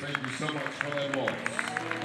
Thank you so much for that.